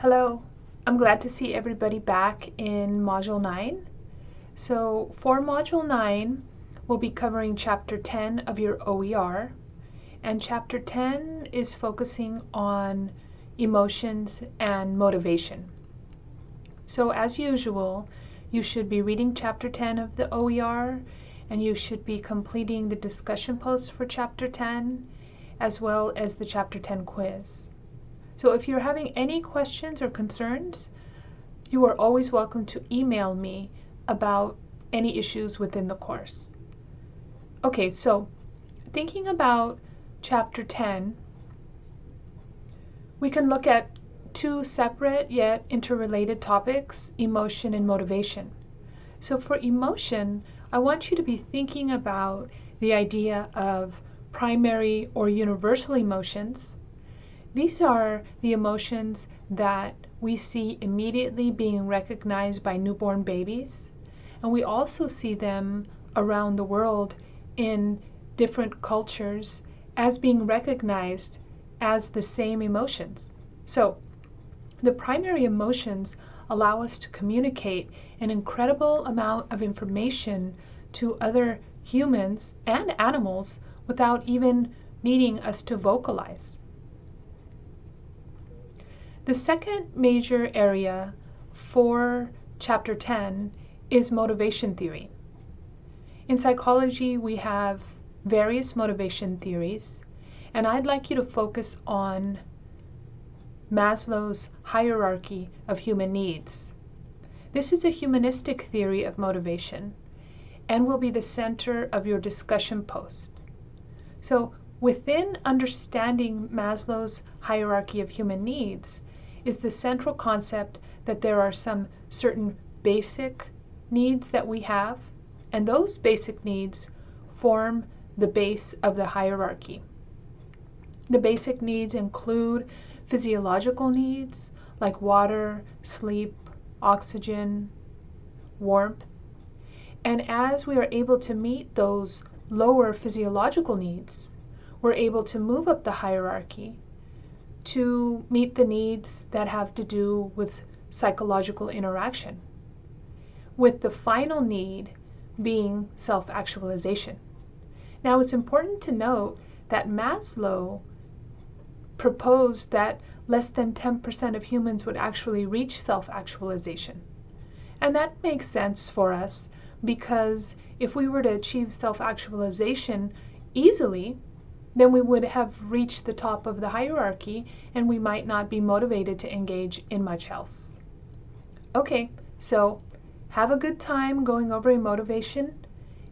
Hello, I'm glad to see everybody back in Module 9. So for Module 9, we'll be covering Chapter 10 of your OER, and Chapter 10 is focusing on emotions and motivation. So as usual, you should be reading Chapter 10 of the OER, and you should be completing the discussion post for Chapter 10, as well as the Chapter 10 quiz. So if you're having any questions or concerns, you are always welcome to email me about any issues within the course. Okay, so thinking about chapter 10, we can look at two separate yet interrelated topics, emotion and motivation. So for emotion, I want you to be thinking about the idea of primary or universal emotions these are the emotions that we see immediately being recognized by newborn babies, and we also see them around the world in different cultures as being recognized as the same emotions. So, the primary emotions allow us to communicate an incredible amount of information to other humans and animals without even needing us to vocalize. The second major area for Chapter 10 is motivation theory. In psychology, we have various motivation theories, and I'd like you to focus on Maslow's hierarchy of human needs. This is a humanistic theory of motivation and will be the center of your discussion post. So, within understanding Maslow's hierarchy of human needs, is the central concept that there are some certain basic needs that we have, and those basic needs form the base of the hierarchy. The basic needs include physiological needs like water, sleep, oxygen, warmth. And as we are able to meet those lower physiological needs, we're able to move up the hierarchy to meet the needs that have to do with psychological interaction, with the final need being self actualization. Now, it's important to note that Maslow proposed that less than 10% of humans would actually reach self actualization. And that makes sense for us because if we were to achieve self actualization easily, then we would have reached the top of the hierarchy and we might not be motivated to engage in much else. Okay, so have a good time going over motivation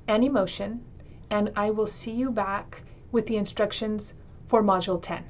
and emotion, and I will see you back with the instructions for Module 10.